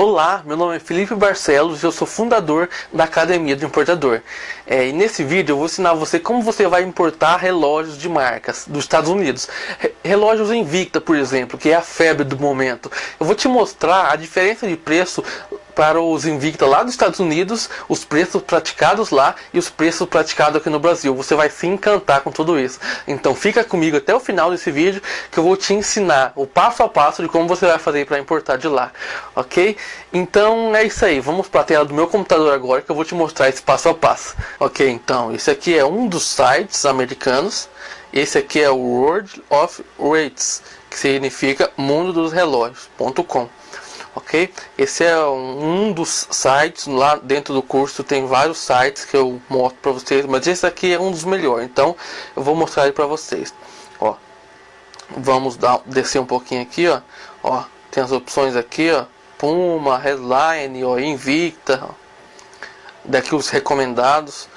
Olá, meu nome é Felipe Barcelos e eu sou fundador da Academia do Importador. É, e nesse vídeo eu vou ensinar você como você vai importar relógios de marcas dos Estados Unidos. Re relógios Invicta, por exemplo, que é a febre do momento. Eu vou te mostrar a diferença de preço para os Invicta lá dos Estados Unidos, os preços praticados lá e os preços praticados aqui no Brasil. Você vai se encantar com tudo isso. Então fica comigo até o final desse vídeo que eu vou te ensinar o passo a passo de como você vai fazer para importar de lá, ok? Então é isso aí, vamos para a tela do meu computador agora que eu vou te mostrar esse passo a passo. Ok, então esse aqui é um dos sites americanos, esse aqui é o World of Rates, que significa mundo dos relógios.com ok? Esse é um dos sites, lá dentro do curso tem vários sites que eu mostro para vocês, mas esse aqui é um dos melhores, então eu vou mostrar ele para vocês. Ó, vamos dar, descer um pouquinho aqui, ó, ó, tem as opções aqui, ó, Puma, Headline, ó, Invicta, ó. daqui os recomendados.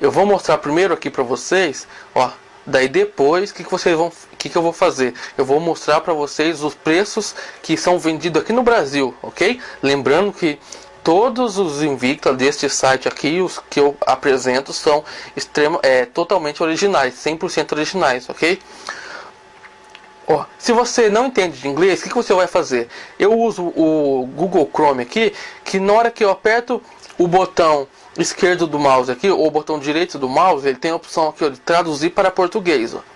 Eu vou mostrar primeiro aqui para vocês, ó, Daí depois, que, que vocês vão, que, que eu vou fazer? Eu vou mostrar para vocês os preços que são vendidos aqui no Brasil, ok? Lembrando que todos os Invicta deste site aqui, os que eu apresento, são extremo, é, totalmente originais, 100% originais, ok? Ó, se você não entende de inglês, o que, que você vai fazer? Eu uso o Google Chrome aqui, que na hora que eu aperto o botão esquerdo do mouse aqui, ou o botão direito do mouse, ele tem a opção aqui ó, de traduzir para português. Ó.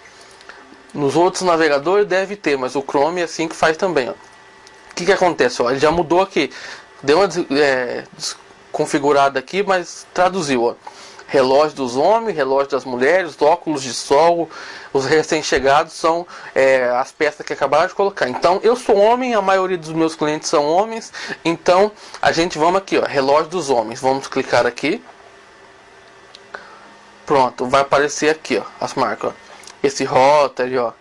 Nos outros navegadores deve ter, mas o Chrome é assim que faz também. O que, que acontece? Ó, ele já mudou aqui. Deu uma é, desconfigurada aqui, mas traduziu. Ó relógio dos homens, relógio das mulheres, óculos de sol, os recém-chegados são é, as peças que acabaram de colocar. Então, eu sou homem, a maioria dos meus clientes são homens, então a gente vamos aqui, ó, relógio dos homens, vamos clicar aqui. Pronto, vai aparecer aqui, ó, as marcas, ó. Esse Rotary, ó.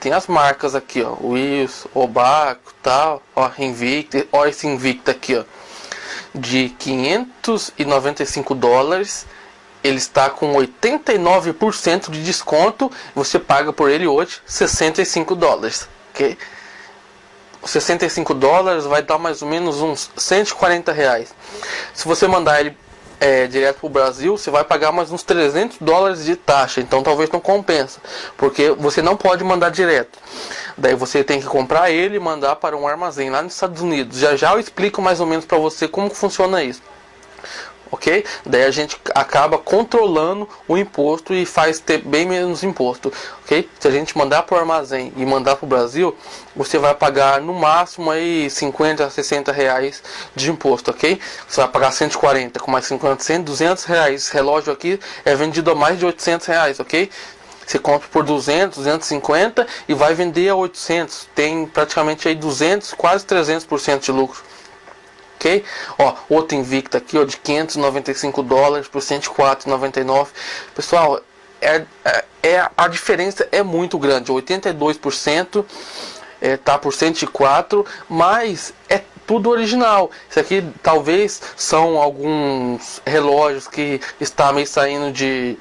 Tem as marcas aqui, ó, Wills, Obaco, tal, ó, Invicta, ó esse Invicta aqui, ó de 595 dólares. Ele está com 89% de desconto. Você paga por ele hoje 65 dólares, ok? 65 dólares vai dar mais ou menos uns 140 reais. Se você mandar ele é, direto para o Brasil, você vai pagar mais uns 300 dólares de taxa. Então talvez não compensa, porque você não pode mandar direto. Daí você tem que comprar ele e mandar para um armazém lá nos Estados Unidos. Já já eu explico mais ou menos para você como funciona isso ok? Daí a gente acaba controlando o imposto e faz ter bem menos imposto, ok? Se a gente mandar para o armazém e mandar para o Brasil, você vai pagar no máximo aí 50 a 60 reais de imposto, ok? Você vai pagar 140 com mais 50, 100, 200 reais. Esse relógio aqui é vendido a mais de 800 reais, ok? Você compra por 200, 250 e vai vender a 800. Tem praticamente aí 200, quase 300% de lucro ok? Ó, outro Invicta aqui, ó, de 595 dólares por 104,99. Pessoal, é, é, é, a diferença é muito grande, 82% é, tá por 104, mas é tudo original. Isso aqui talvez são alguns relógios que está meio saindo de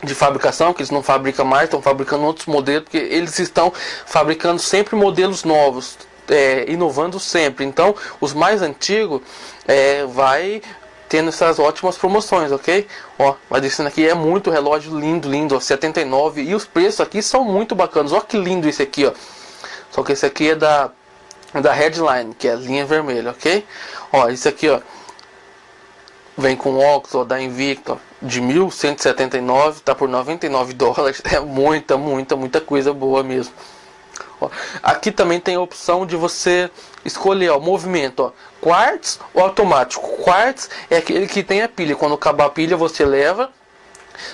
de fabricação, que eles não fabricam mais, estão fabricando outros modelos, porque eles estão fabricando sempre modelos novos, é, inovando sempre. Então, os mais antigos é, vai tendo essas ótimas promoções, ok? Ó, vai descendo aqui, é muito relógio lindo, lindo, ó, 79 e os preços aqui são muito bacanas. Ó que lindo esse aqui, ó. Só que esse aqui é da da Headline, que é a linha vermelha, ok? Ó, esse aqui, ó, vem com óculos, ó, da Invicta, de 1179, tá por 99 dólares. É muita, muita, muita coisa boa mesmo. Ó, aqui também tem a opção de você escolher o movimento, ó, quartz ou automático. Quartz é aquele que tem a pilha. Quando acabar a pilha, você leva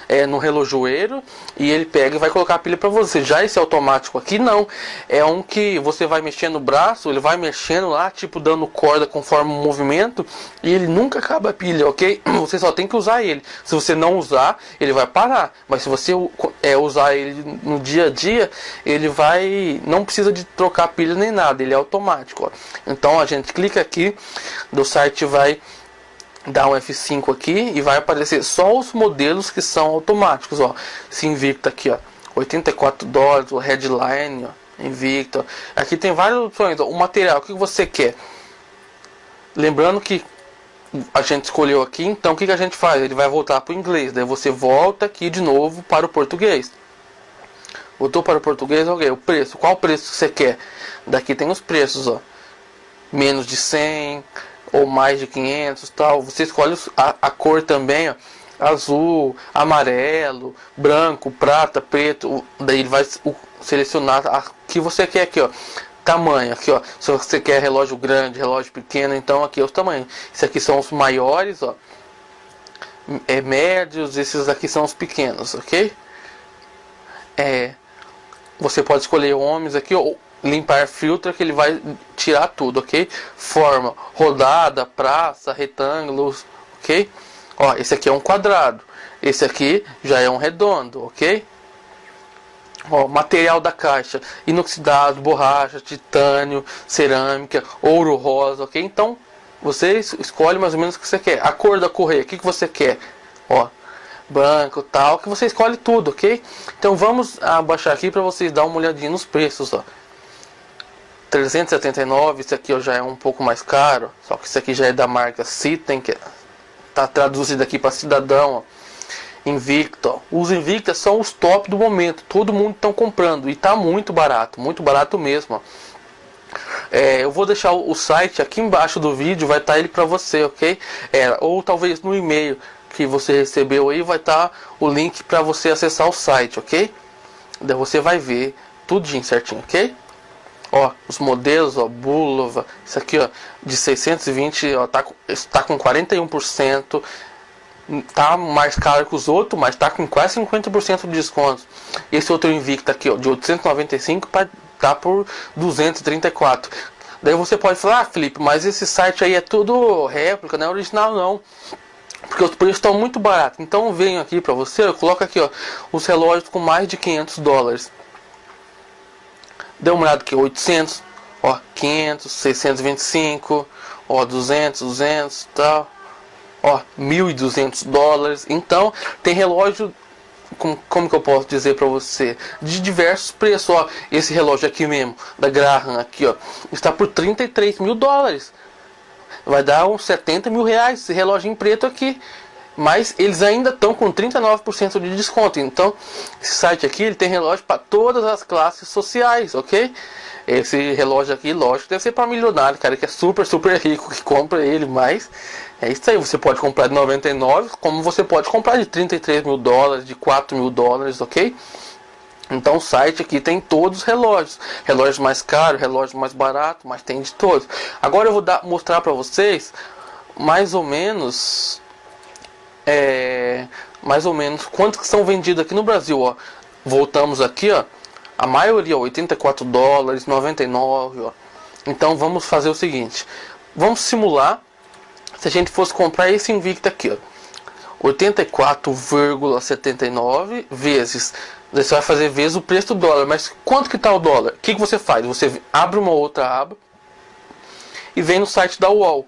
é, no relojoeiro e ele pega e vai colocar a pilha para você. Já esse automático aqui não, é um que você vai mexendo o braço, ele vai mexendo lá, tipo dando corda conforme o movimento e ele nunca acaba a pilha, ok? Você só tem que usar ele. Se você não usar, ele vai parar. Mas se você é, usar ele no dia a dia, ele vai, não precisa de trocar pilha nem nada, ele é automático. Ó. Então a gente clica aqui, do site vai dá um F5 aqui e vai aparecer só os modelos que são automáticos, ó. Se Invicta aqui, ó, 84 dólares, o Headline, ó, Invicta. Aqui tem várias opções, ó. o material, o que você quer? lembrando que a gente escolheu aqui, então o que, que a gente faz? Ele vai voltar para o inglês, daí você volta aqui de novo para o português. Voltou para o português, ok, o preço, qual preço você quer? Daqui tem os preços, ó, menos de 100 ou mais de 500 tal, você escolhe a, a cor também, ó, azul, amarelo, branco, prata, preto, daí ele vai selecionar a que você quer aqui, ó. Tamanho, aqui ó, se você quer relógio grande, relógio pequeno, então aqui é os tamanhos. Esses aqui são os maiores, ó. É médios, esses aqui são os pequenos, ok? É, você pode escolher homens aqui, ou limpar filtro que ele vai tirar tudo, ok? Forma, rodada, praça, retângulos, ok? Ó, esse aqui é um quadrado. Esse aqui já é um redondo, ok? Ó, material da caixa, inoxidado, borracha, titânio, cerâmica, ouro rosa, ok? Então, você escolhe mais ou menos o que você quer. A cor da correia, o que, que você quer? Ó, branco, tal, que você escolhe tudo, ok? Então, vamos abaixar aqui para vocês dar uma olhadinha nos preços, ó. 379, esse aqui ó, já é um pouco mais caro, só que esse aqui já é da marca Citem, que tá traduzido aqui para cidadão, ó. Invicta, ó. os Invicta são os top do momento, todo mundo estão comprando e tá muito barato, muito barato mesmo. É, eu vou deixar o site aqui embaixo do vídeo, vai estar tá ele para você, ok? É, ou talvez no e-mail que você recebeu aí vai estar tá o link para você acessar o site, ok? Daí você vai ver tudinho certinho, ok? Ó, os modelos, ó, Bulova, isso aqui, ó, de 620, ó, tá, tá com 41%, tá mais caro que os outros, mas tá com quase 50% de desconto. Esse outro Invicta aqui, ó, de 895 para tá por 234. Daí você pode falar, ah, Felipe, mas esse site aí é tudo réplica, não é original não. Porque os preços estão muito baratos. Então eu venho aqui para você, eu coloco aqui, ó, os relógios com mais de 500 dólares. Dê uma olhada aqui, 800, ó, 500, 625, ó, 200, 200, tal, ó, 1.200 dólares. Então, tem relógio, como, como que eu posso dizer para você, de diversos preços, ó, esse relógio aqui mesmo, da Graham, aqui, ó, está por 33 mil dólares. Vai dar uns 70 mil reais esse relógio em preto aqui mas eles ainda estão com 39% de desconto. Então, esse site aqui ele tem relógio para todas as classes sociais, ok? Esse relógio aqui, lógico, deve ser para milionário, cara que é super, super rico que compra ele, mas é isso aí. Você pode comprar de 99, como você pode comprar de 33 mil dólares, de 4 mil dólares, ok? Então o site aqui tem todos os relógios, relógios mais caros, relógios mais baratos, mas tem de todos. Agora eu vou dar, mostrar para vocês mais ou menos é, mais ou menos quantos que são vendidos aqui no Brasil, ó. Voltamos aqui, ó. A maioria, ó, 84 dólares, 99, ó. Então vamos fazer o seguinte. Vamos simular se a gente fosse comprar esse Invicta aqui, ó. 84,79 vezes. Você vai fazer vezes o preço do dólar. Mas quanto que está o dólar? O que, que você faz? Você abre uma outra aba e vem no site da UOL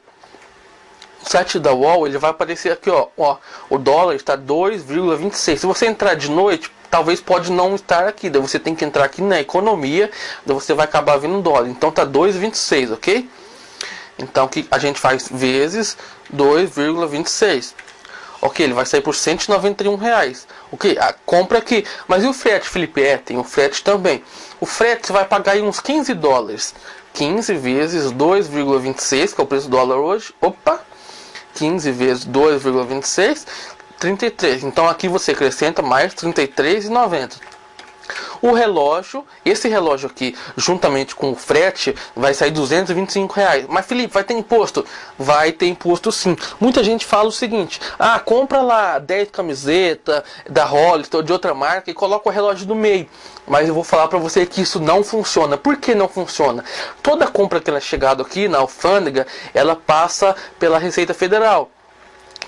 site da UOL, ele vai aparecer aqui, ó, ó o dólar está 2,26. Se você entrar de noite, talvez pode não estar aqui, daí você tem que entrar aqui na economia, daí você vai acabar vendo dólar. Então tá 2,26, ok? Então que a gente faz vezes 2,26. Ok, ele vai sair por 191 reais. Ok, a compra aqui. Mas e o frete, Felipe? É, tem o frete também. O frete você vai pagar aí uns 15 dólares. 15 vezes 2,26, que é o preço do dólar hoje. Opa, 15 vezes 2,26, 33. Então aqui você acrescenta mais 33,90. O relógio, esse relógio aqui, juntamente com o frete, vai sair 225 reais. Mas Felipe, vai ter imposto? Vai ter imposto sim. Muita gente fala o seguinte: ah, compra lá 10 camisetas da Hollister ou de outra marca e coloca o relógio no meio. Mas eu vou falar para você que isso não funciona. Por que não funciona? Toda compra que ela é chegado aqui na alfândega, ela passa pela Receita Federal,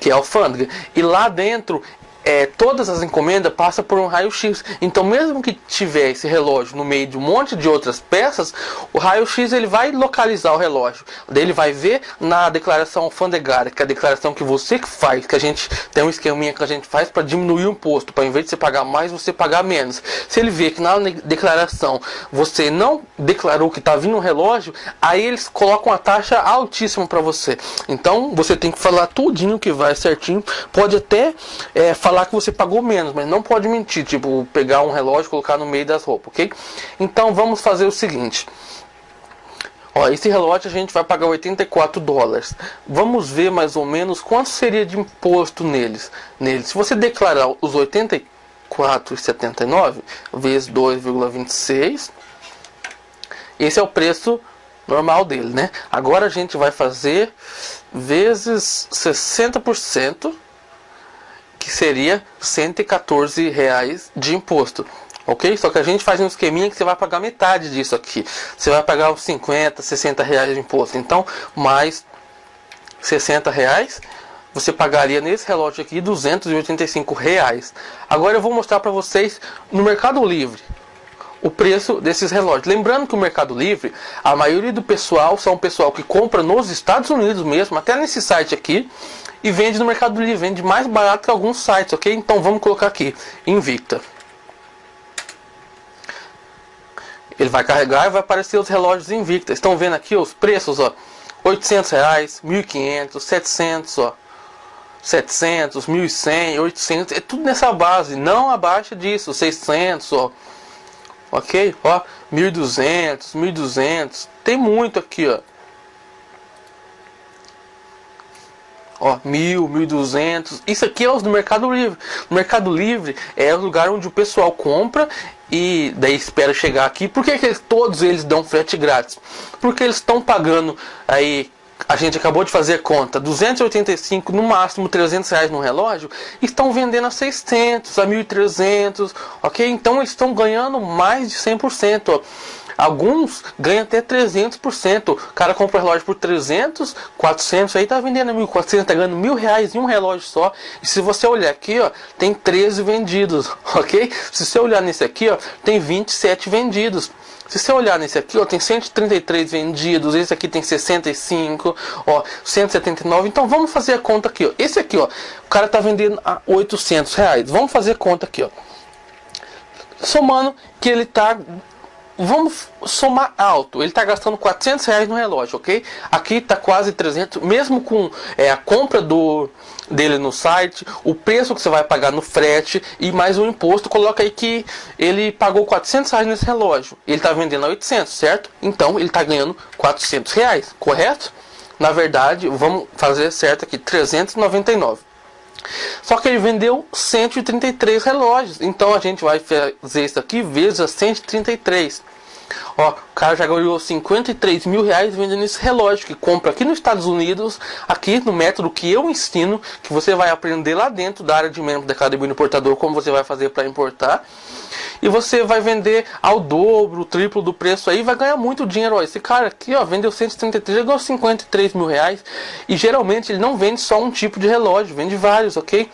que é a alfândega. E lá dentro é, todas as encomendas passam por um raio-x. Então, mesmo que tiver esse relógio no meio de um monte de outras peças, o raio-x ele vai localizar o relógio. Ele vai ver na declaração alfandegária, que é a declaração que você faz, que a gente tem um esqueminha que a gente faz para diminuir o imposto, para em vez de você pagar mais, você pagar menos. Se ele vê que na declaração você não declarou que está vindo um relógio, aí eles colocam a taxa altíssima para você. Então, você tem que falar tudinho que vai certinho. Pode até é, falar falar que você pagou menos, mas não pode mentir, tipo, pegar um relógio e colocar no meio das roupas, ok? Então vamos fazer o seguinte. Ó, esse relógio a gente vai pagar 84 dólares. Vamos ver mais ou menos quanto seria de imposto neles. neles. Se você declarar os 84,79 vezes 2,26, esse é o preço normal dele, né? Agora a gente vai fazer vezes 60% que seria 114 reais de imposto. Ok? Só que a gente faz um esqueminha que você vai pagar metade disso aqui. Você vai pagar uns 50, 60 reais de imposto. Então, mais 60 reais, você pagaria nesse relógio aqui 285 reais. Agora eu vou mostrar para vocês no Mercado Livre o preço desses relógios. Lembrando que o Mercado Livre, a maioria do pessoal são o pessoal que compra nos Estados Unidos mesmo, até nesse site aqui, e vende no Mercado Livre, vende mais barato que alguns sites, ok? Então vamos colocar aqui, Invicta. Ele vai carregar e vai aparecer os relógios Invicta. Estão vendo aqui os preços, ó. 800 reais, 1.500, 700, ó. 700, 1.100, 800, é tudo nessa base, não abaixo disso, 600, ó. Ok? Ó, 1.200, 1.200, tem muito aqui, ó. Ó, mil, mil duzentos. Isso aqui é os do Mercado Livre. O Mercado Livre é o lugar onde o pessoal compra e daí espera chegar aqui. Por que, que todos eles dão frete grátis? Porque eles estão pagando aí. A gente acabou de fazer conta, 285, no máximo 300 reais no relógio, estão vendendo a 600, a 1.300, ok? Então eles estão ganhando mais de 100%. Ó. Alguns ganham até 300%. O cara compra um relógio por 300, 400, aí tá vendendo 1.400, tá ganhando mil reais em um relógio só. E se você olhar aqui, ó, tem 13 vendidos, ok? Se você olhar nesse aqui, ó, tem 27 vendidos. Se você olhar nesse aqui, ó, tem 133 vendidos, esse aqui tem 65, ó, 179. Então vamos fazer a conta aqui, ó. Esse aqui, ó, o cara tá vendendo a 800 reais. Vamos fazer a conta aqui, ó. Somando que ele tá vamos somar alto. Ele está gastando 400 reais no relógio, ok? Aqui está quase 300, mesmo com é, a compra do dele no site, o preço que você vai pagar no frete e mais o imposto, coloca aí que ele pagou 400 reais nesse relógio. Ele está vendendo a 800, certo? Então ele está ganhando 400 reais, correto? Na verdade, vamos fazer certo aqui, 399. Só que ele vendeu 133 relógios. Então a gente vai fazer isso aqui vezes 133. Ó, o cara já ganhou 53 mil reais vendendo esse relógio que compra aqui nos Estados Unidos, aqui no método que eu ensino, que você vai aprender lá dentro da área de membro da Academia Importador, como você vai fazer para importar. E você vai vender ao dobro, triplo do preço aí, vai ganhar muito dinheiro. Ó, esse cara aqui, ó, vendeu 133, ganhou 53 mil reais. E geralmente ele não vende só um tipo de relógio, vende vários, ok?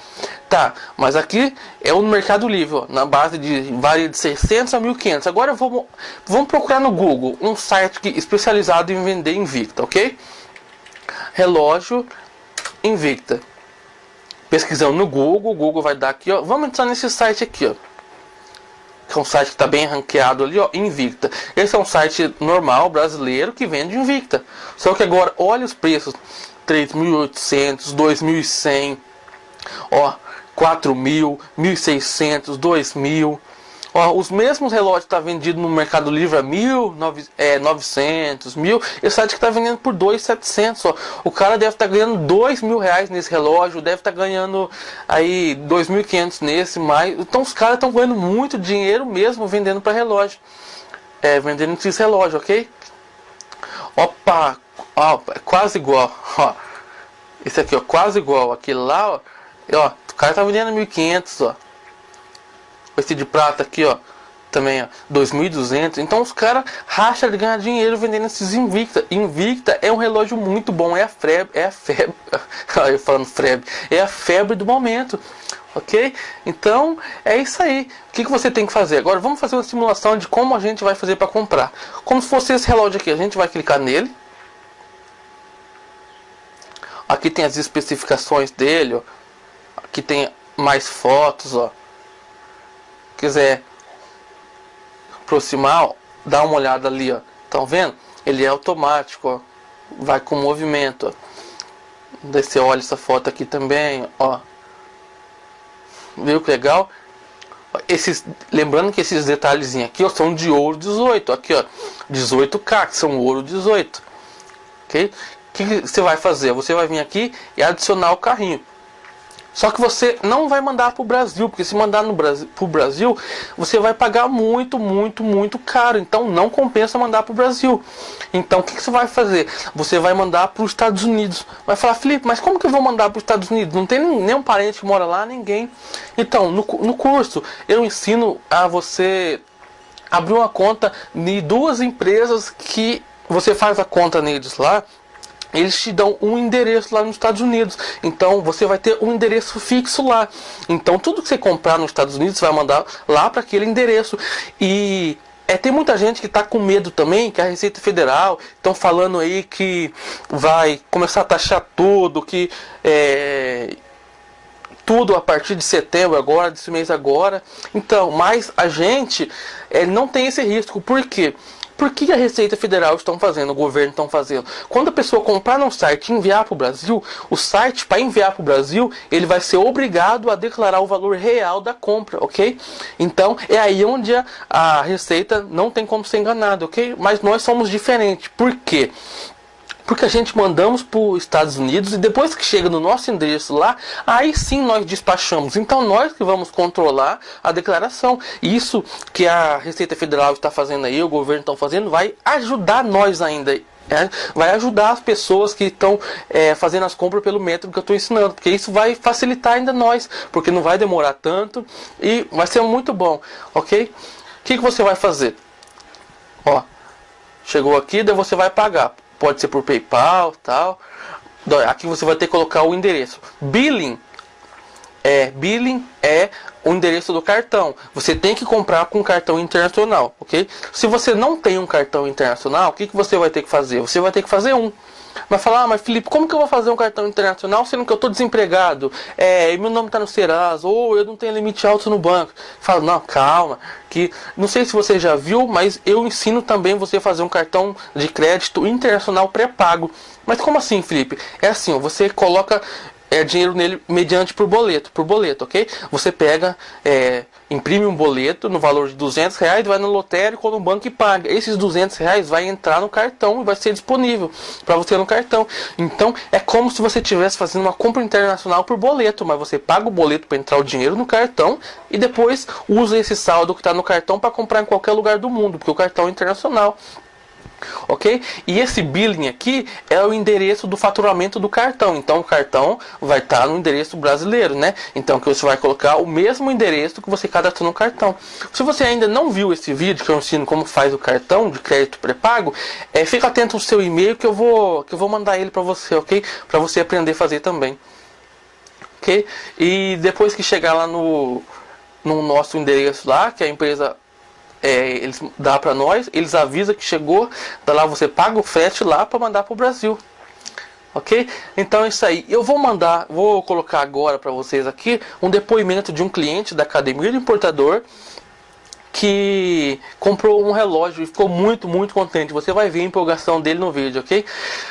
Tá, mas aqui é o Mercado Livre, ó, na base de varia de 600 a 1500. Agora vamos, vamos procurar no Google um site que, especializado em vender Invicta, ok? Relógio Invicta. Pesquisando no Google, o Google vai dar aqui, ó. Vamos entrar nesse site aqui, ó que é um site que está bem ranqueado ali, ó, Invicta. Esse é um site normal, brasileiro, que vende Invicta. Só que agora, olha os preços, 3.800, 2.100, ó, 4.000, 1.600, 2.000. Ó, os mesmos relógios que tá vendido no Mercado Livre a mil, nove, é, 900, mil, esse site que tá vendendo por 2.700, ó. O cara deve estar tá ganhando dois mil reais nesse relógio, deve estar tá ganhando aí 2.500 nesse, mais. Então os caras estão ganhando muito dinheiro mesmo vendendo para relógio. É, vendendo esses relógios, ok? Opa, ó, é quase igual, ó. Esse aqui, ó, quase igual. Aquele lá, ó, ó, o cara tá vendendo 1.500, ó. Esse de prata aqui, ó. também, ó, 2.200. Então os caras racham de ganhar dinheiro vendendo esses Invicta. Invicta é um relógio muito bom, é a febre, é a febre, eu falando febre, é a febre do momento. Ok? Então é isso aí. O que, que você tem que fazer? Agora vamos fazer uma simulação de como a gente vai fazer para comprar. Como se fosse esse relógio aqui. A gente vai clicar nele. Aqui tem as especificações dele. Ó. Aqui tem mais fotos. Ó. Quiser aproximar, ó, dá uma olhada ali, ó. Estão vendo? Ele é automático, ó. Vai com movimento, ó. Você olha essa foto aqui também, ó. Viu que legal? Esses, lembrando que esses detalhezinhos aqui ó, são de ouro 18, aqui ó, 18K, que são ouro 18. Ok? O que você vai fazer? Você vai vir aqui e adicionar o carrinho. Só que você não vai mandar para o Brasil, porque se mandar para o Brasil, você vai pagar muito, muito, muito caro. Então não compensa mandar para o Brasil. Então o que, que, você vai fazer? Você vai mandar para os Estados Unidos. Vai falar, Felipe, mas como que eu vou mandar para os Estados Unidos? Não tem nenhum parente que mora lá, ninguém. Então, no, no curso, eu ensino a você abrir uma conta de duas empresas que você faz a conta neles lá eles te dão um endereço lá nos Estados Unidos. Então você vai ter um endereço fixo lá. Então tudo que você comprar nos Estados Unidos vai mandar lá para aquele endereço. E é, tem muita gente que está com medo também, que a Receita Federal estão falando aí que vai começar a taxar tudo, que é, tudo a partir de setembro agora, desse mês agora. Então, mas a gente é, não tem esse risco. Por quê? Por que a Receita Federal estão fazendo, o governo estão fazendo? Quando a pessoa comprar no site e enviar para o Brasil, o site para enviar para o Brasil, ele vai ser obrigado a declarar o valor real da compra, ok? Então é aí onde a, a Receita não tem como ser enganada, ok? Mas nós somos diferentes. Por quê? Porque a gente mandamos para os Estados Unidos e depois que chega no nosso endereço lá, aí sim nós despachamos. Então nós que vamos controlar a declaração. Isso que a Receita Federal está fazendo aí, o governo está fazendo, vai ajudar nós ainda. É, vai ajudar as pessoas que estão é, fazendo as compras pelo método que eu estou ensinando, porque isso vai facilitar ainda nós, porque não vai demorar tanto e vai ser muito bom, ok? O que, que você vai fazer? Ó, chegou aqui, daí você vai pagar pode ser por PayPal, tal. Aqui você vai ter que colocar o endereço. Billing é billing é o endereço do cartão. Você tem que comprar com cartão internacional, ok? Se você não tem um cartão internacional, o que, que você vai ter que fazer? Você vai ter que fazer um. Vai falar, ah, mas Felipe, como que eu vou fazer um cartão internacional sendo que eu estou desempregado? É, meu nome está no Serasa, ou eu não tenho limite alto no banco. Fala, não, calma, que não sei se você já viu, mas eu ensino também você a fazer um cartão de crédito internacional pré-pago. Mas como assim, Felipe? É assim, ó, você coloca é, dinheiro nele mediante por boleto, por boleto, ok? Você pega, é, imprime um boleto no valor de 200 reais, vai no lotérico ou no banco e paga. Esses 200 reais vai entrar no cartão e vai ser disponível para você no cartão. Então é como se você estivesse fazendo uma compra internacional por boleto, mas você paga o boleto para entrar o dinheiro no cartão e depois usa esse saldo que está no cartão para comprar em qualquer lugar do mundo, porque o cartão é internacional ok? E esse billing aqui é o endereço do faturamento do cartão. Então o cartão vai estar tá no endereço brasileiro, né? Então que você vai colocar o mesmo endereço que você cadastrou no cartão. Se você ainda não viu esse vídeo que eu ensino como faz o cartão de crédito pré-pago, é, fica atento ao seu e-mail que eu vou que eu vou mandar ele para você, ok? Para você aprender a fazer também, ok? E depois que chegar lá no no nosso endereço lá, que a empresa é, eles dá para nós, eles avisam que chegou, da lá você paga o frete lá para mandar para o Brasil. Ok? Então é isso aí. Eu vou mandar, vou colocar agora para vocês aqui um depoimento de um cliente da Academia do Importador que comprou um relógio e ficou muito, muito contente. Você vai ver a empolgação dele no vídeo, ok?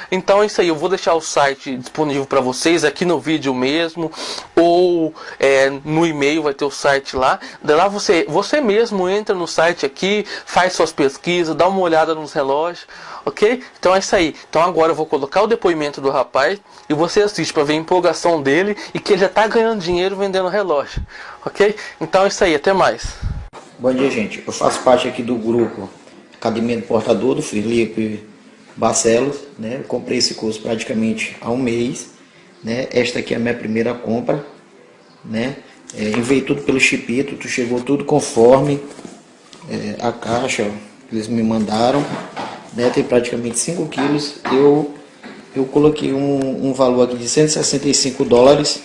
Então é isso aí, eu vou deixar o site disponível para vocês aqui no vídeo mesmo, ou é, no e-mail vai ter o site lá. De lá você, você mesmo entra no site aqui, faz suas pesquisas, dá uma olhada nos relógios, ok? Então é isso aí. Então agora eu vou colocar o depoimento do rapaz e você assiste para ver a empolgação dele e que ele já está ganhando dinheiro vendendo relógio, ok? Então é isso aí, até mais. Bom dia, gente. Eu faço parte aqui do grupo Academia do Portador, do Felipe Barcelos. Né? Eu comprei esse curso praticamente há um mês. Né? Esta aqui é a minha primeira compra. Né? É, enviei tudo pelo Chipito, chegou tudo conforme é, a caixa que eles me mandaram, né, tem praticamente 5 quilos, eu, eu coloquei um, um valor aqui de 165 dólares,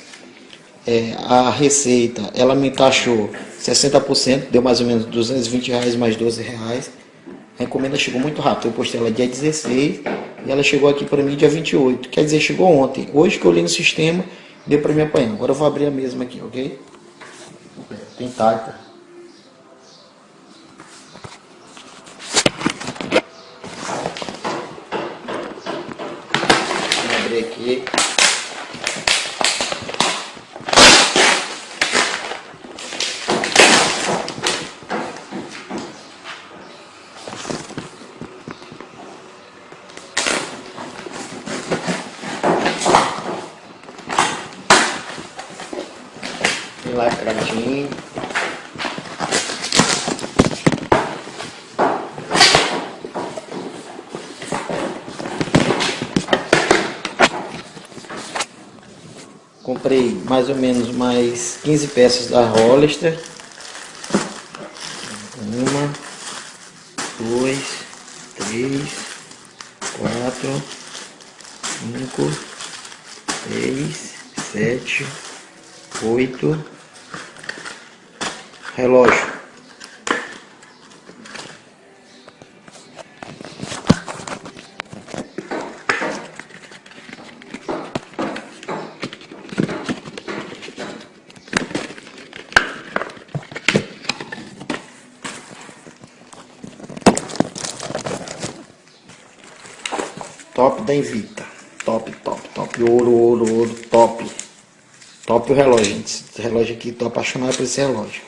é, a receita, ela me taxou 60%, deu mais ou menos 220 reais mais 12 reais, a encomenda chegou muito rápido, eu postei ela dia 16 e ela chegou aqui para mim dia 28, quer dizer, chegou ontem, hoje que eu olhei no sistema, deu para me apanhar, agora eu vou abrir a mesma aqui, ok? Tem tarta. abrir aqui. Tem lacradinho. Comprei mais ou menos mais 15 peças da Hollister. Uma, dois, três, quatro, cinco, seis, sete, oito. Relógio. Top da Invicta. Top, top, top. Ouro, ouro, ouro, top. Top o relógio, gente. Esse relógio aqui, tô apaixonado por esse relógio.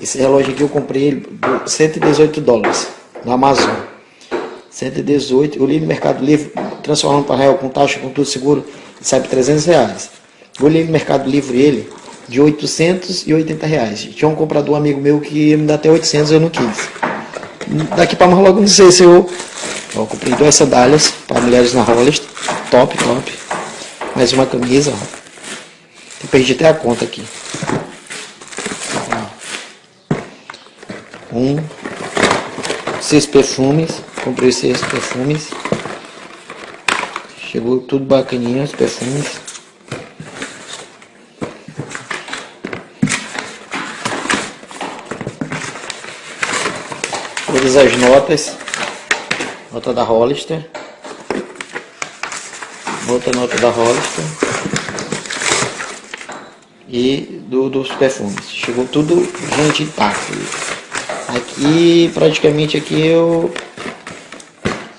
Esse relógio aqui eu comprei ele por 118 dólares na Amazon. 118, eu li no Mercado Livre, transformando para real com taxa, com tudo seguro, sai por 300 reais. Eu li no Mercado Livre ele de 880 reais. Tinha um comprador amigo meu que me dá até 800, eu não quis. Daqui para mais logo não sei se eu Ó, comprei duas sandálias para mulheres na Hollister. Top, top. Mais uma camisa, perdi até a conta aqui. Um. Seis perfumes. Comprei seis perfumes. Chegou tudo bacaninho, os perfumes. Todas as notas. Nota da Hollister. Outra nota da Hollister. E do, dos perfumes. Chegou tudo, gente, intacto. Aqui, praticamente aqui eu...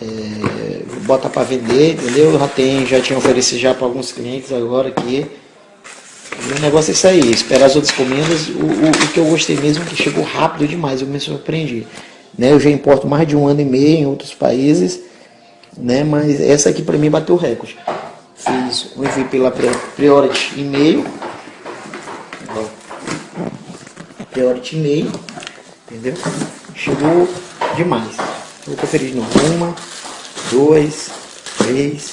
É, vou botar para vender, entendeu? Já tem, já tinha oferecido já para alguns clientes agora aqui. O negócio é isso aí, esperar as outras encomendas. O, o, o que eu gostei mesmo é que chegou rápido demais, eu me surpreendi. Né? Eu já importo mais de um ano e meio em outros países, né? mas essa aqui para mim bateu recorde. Fiz o envio pela Priority e-mail. Priority e-mail, entendeu? Chegou demais. Vou conferir de novo. Uma, dois, três,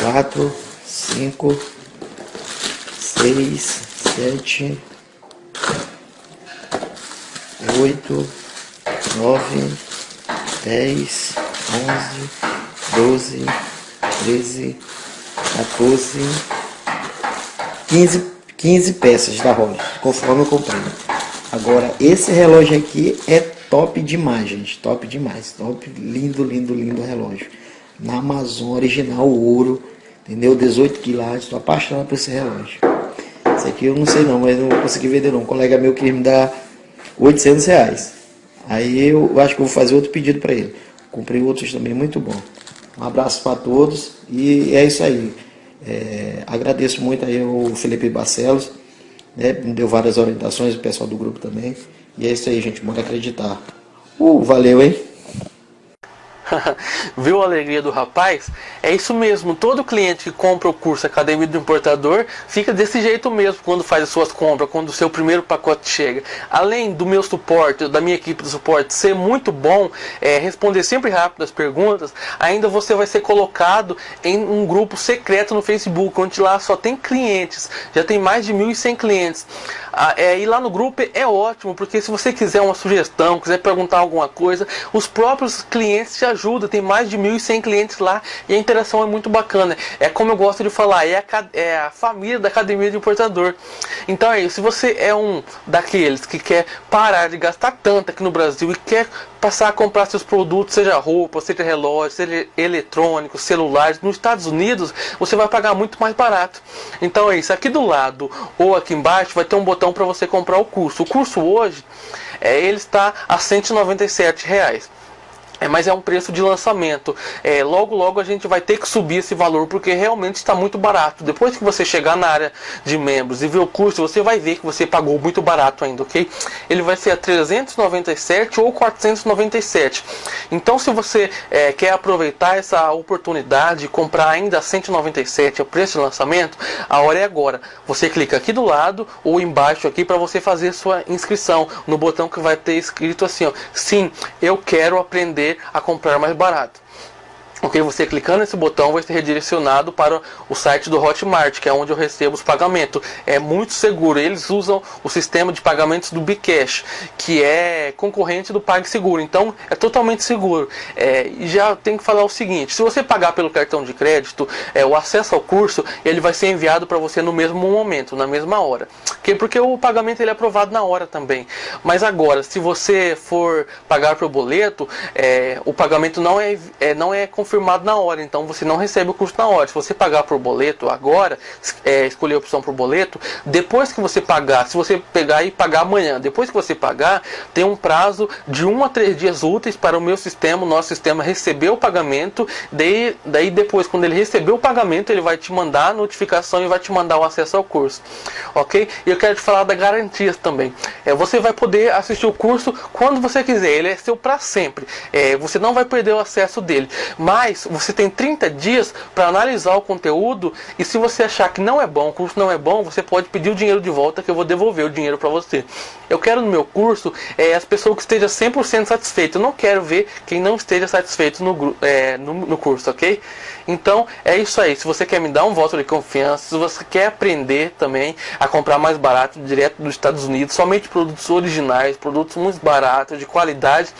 quatro, cinco, seis, sete, oito, nove, dez, onze, doze, treze, 14, 15, 15 peças da roda, conforme eu comprei. Agora, esse relógio aqui é top demais, gente, top demais, top, lindo, lindo, lindo relógio. Na Amazon, original, ouro, entendeu? 18 quilates, tô apaixonado por esse relógio. Esse aqui eu não sei não, mas não vou conseguir vender não. Um colega meu queria me dar 800 reais. Aí eu acho que vou fazer outro pedido para ele. Comprei outros também, muito bom. Um abraço para todos e é isso aí. É, agradeço muito aí o Felipe Barcelos, né, me deu várias orientações, o pessoal do grupo também. E é isso aí, gente, bora acreditar. Uh, valeu, hein? Viu a alegria do rapaz? É isso mesmo, todo cliente que compra o curso Academia do Importador fica desse jeito mesmo quando faz as suas compras, quando o seu primeiro pacote chega. Além do meu suporte, da minha equipe de suporte ser muito bom, é, responder sempre rápido as perguntas, ainda você vai ser colocado em um grupo secreto no Facebook, onde lá só tem clientes, já tem mais de 1.100 clientes. Ah, é, e lá no grupo é ótimo, porque se você quiser uma sugestão, quiser perguntar alguma coisa, os próprios clientes te ajudam. Tem mais de 1.100 clientes lá e a interação é muito bacana. É como eu gosto de falar, é a, é a família da Academia de Importador. Então é isso, se você é um daqueles que quer parar de gastar tanto aqui no Brasil e quer passar a comprar seus produtos, seja roupa, seja relógio, seja eletrônicos, celulares, nos Estados Unidos, você vai pagar muito mais barato. Então é isso, aqui do lado ou aqui embaixo vai ter um botão para você comprar o curso. O curso hoje, é, ele está a 197 reais. É, mas é um preço de lançamento. É, logo, logo a gente vai ter que subir esse valor porque realmente está muito barato. Depois que você chegar na área de membros e ver o curso, você vai ver que você pagou muito barato ainda, ok? Ele vai ser a 397 ou 497. Então, se você é, quer aproveitar essa oportunidade de comprar ainda a 197, o preço de lançamento, a hora é agora. Você clica aqui do lado ou embaixo aqui para você fazer sua inscrição no botão que vai ter escrito assim, ó, sim, eu quero aprender a comprar mais barato. Ok, você clicando nesse botão vai ser redirecionado para o site do Hotmart, que é onde eu recebo os pagamentos. É muito seguro. Eles usam o sistema de pagamentos do Bcash, que é concorrente do PagSeguro. Então é totalmente seguro. É, e já tem que falar o seguinte: se você pagar pelo cartão de crédito, é, o acesso ao curso ele vai ser enviado para você no mesmo momento, na mesma hora. Okay? Porque o pagamento ele é aprovado na hora também. Mas agora, se você for pagar pelo boleto, é, o pagamento não é, é não é confirmado confirmado na hora, então você não recebe o custo na hora. Se você pagar por boleto agora, é, escolher a opção por boleto, depois que você pagar, se você pegar e pagar amanhã, depois que você pagar, tem um prazo de 1 a 3 dias úteis para o meu sistema, o nosso sistema receber o pagamento, daí, daí depois, quando ele receber o pagamento, ele vai te mandar a notificação e vai te mandar o acesso ao curso, ok? E eu quero te falar da garantias também. É, você vai poder assistir o curso quando você quiser, ele é seu para sempre. É, você não vai perder o acesso dele, mas mas você tem 30 dias para analisar o conteúdo e se você achar que não é bom, o curso não é bom, você pode pedir o dinheiro de volta que eu vou devolver o dinheiro para você. Eu quero no meu curso é, as pessoas que estejam 100% satisfeitas. Eu não quero ver quem não esteja satisfeito no, é, no, no curso, ok? Então é isso aí. Se você quer me dar um voto de confiança, se você quer aprender também a comprar mais barato direto dos Estados Unidos, somente produtos originais, produtos muito baratos, de qualidade,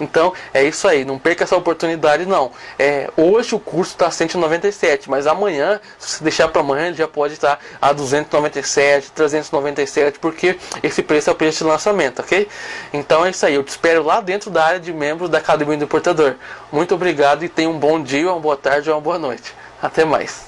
então é isso aí. Não perca essa oportunidade não. É, hoje o curso está 197, mas amanhã, se você deixar para amanhã, ele já pode estar a 297, 397, porque esse preço é o preço de lançamento, ok? Então é isso aí, eu te espero lá dentro da área de membros da Academia do Importador. Muito obrigado e tenha um bom dia, uma boa tarde uma boa noite. Até mais.